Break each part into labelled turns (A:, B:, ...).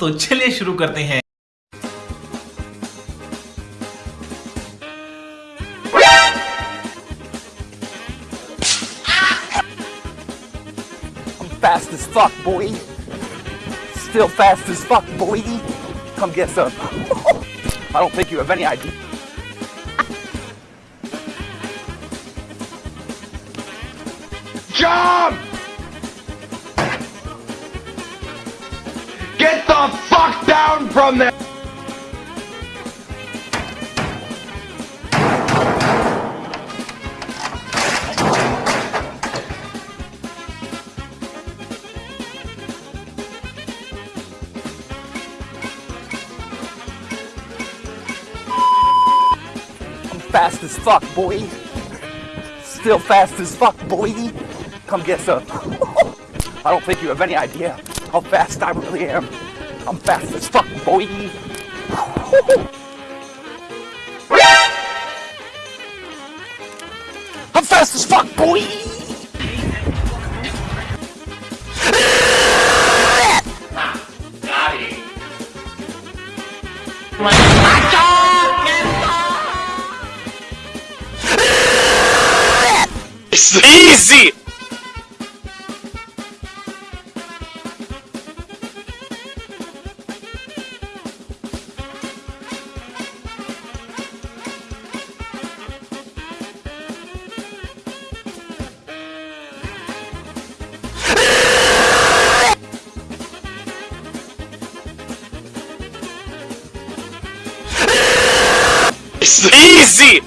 A: तो चलिए शुरू करते हैं
B: fast as fuck, boy. Still fast as fuck, boy. Come get some. I don't think you have any idea.
C: Jump! From there!
B: I'm fast as fuck, boy. Still fast as fuck, boy. Come get some. I don't think you have any idea how fast I really am. I'm fast as fuck, boy. I'm fast as fuck, boy.
D: Easy! Easy!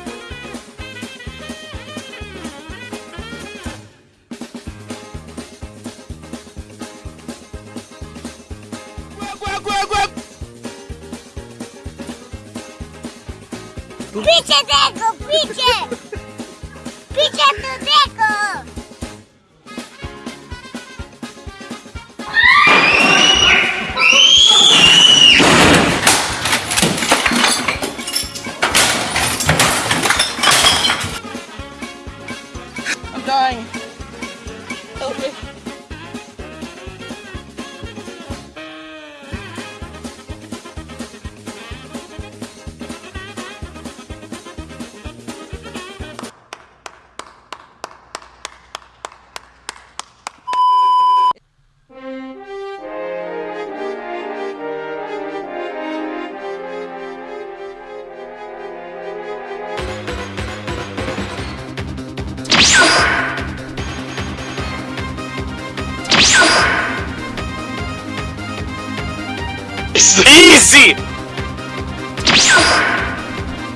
E: Pice Deco, pice! Pice tu Deco!
B: I'm dying.
D: It's easy!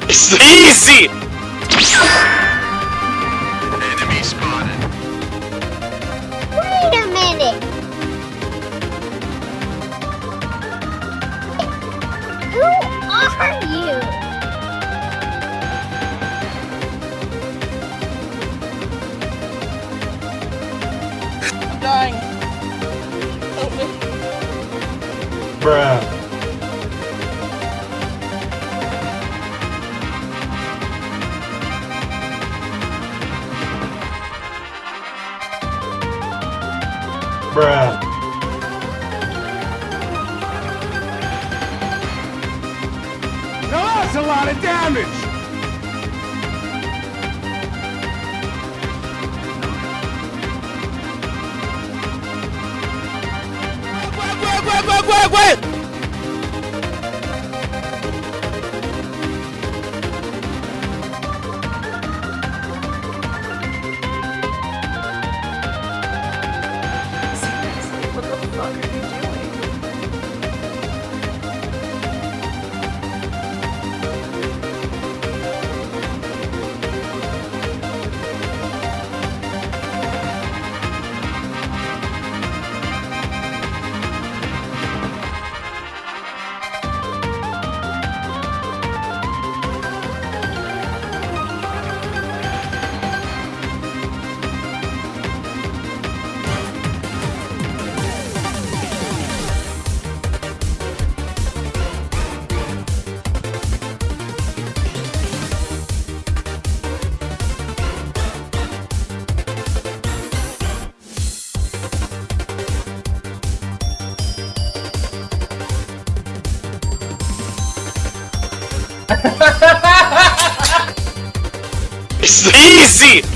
D: It's easy! Enemy spotted.
E: wait a minute who are you
B: I'm dying. Help me.
F: Bruh. Bruh.
C: That's a lot of damage!
D: Easy!